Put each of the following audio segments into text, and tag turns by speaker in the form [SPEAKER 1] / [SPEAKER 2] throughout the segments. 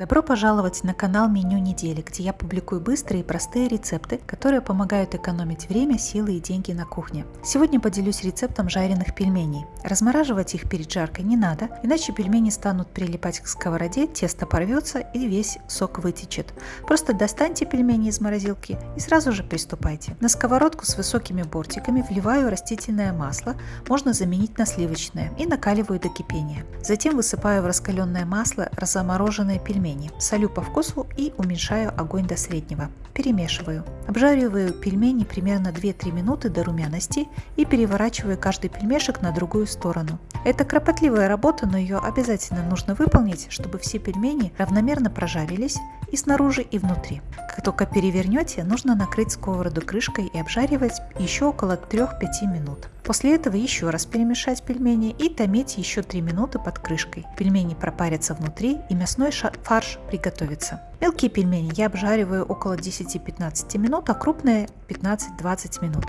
[SPEAKER 1] Добро пожаловать на канал Меню недели, где я публикую быстрые и простые рецепты, которые помогают экономить время, силы и деньги на кухне. Сегодня поделюсь рецептом жареных пельменей. Размораживать их перед жаркой не надо, иначе пельмени станут прилипать к сковороде, тесто порвется и весь сок вытечет. Просто достаньте пельмени из морозилки и сразу же приступайте. На сковородку с высокими бортиками вливаю растительное масло, можно заменить на сливочное, и накаливаю до кипения. Затем высыпаю в раскаленное масло размороженные пельмени пельмени. Солю по вкусу и уменьшаю огонь до среднего. Перемешиваю. Обжариваю пельмени примерно 2-3 минуты до румяности и переворачиваю каждый пельмешек на другую сторону. Это кропотливая работа, но ее обязательно нужно выполнить, чтобы все пельмени равномерно прожарились и снаружи, и внутри. Как только перевернете, нужно накрыть сковороду крышкой и обжаривать еще около 3-5 минут. После этого еще раз перемешать пельмени и томить еще 3 минуты под крышкой. Пельмени пропарятся внутри и мясной фарш приготовится. Мелкие пельмени я обжариваю около 10-15 минут, а крупные 15-20 минут.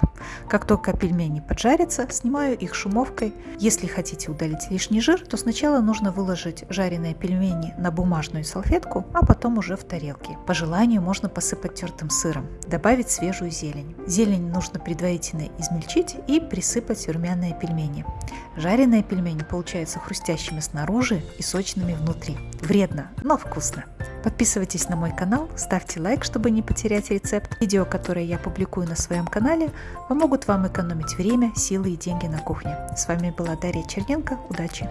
[SPEAKER 1] Как только пельмени поджарятся, снимаю их шумовкой. Если хотите удалить лишний жир, то сначала нужно выложить жареные пельмени на бумажную салфетку, а потом уже в тарелке. По желанию можно посыпать тертым сыром, добавить свежую зелень. Зелень нужно предварительно измельчить и присыпать румяные пельмени. Жареные пельмени получаются хрустящими снаружи и сочными внутри. Вредно, но вкусно. Подписывайтесь на мой канал, ставьте лайк, чтобы не потерять рецепт. Видео, которые я публикую на своем канале, помогут вам экономить время, силы и деньги на кухне. С вами была Дарья Черненко. Удачи!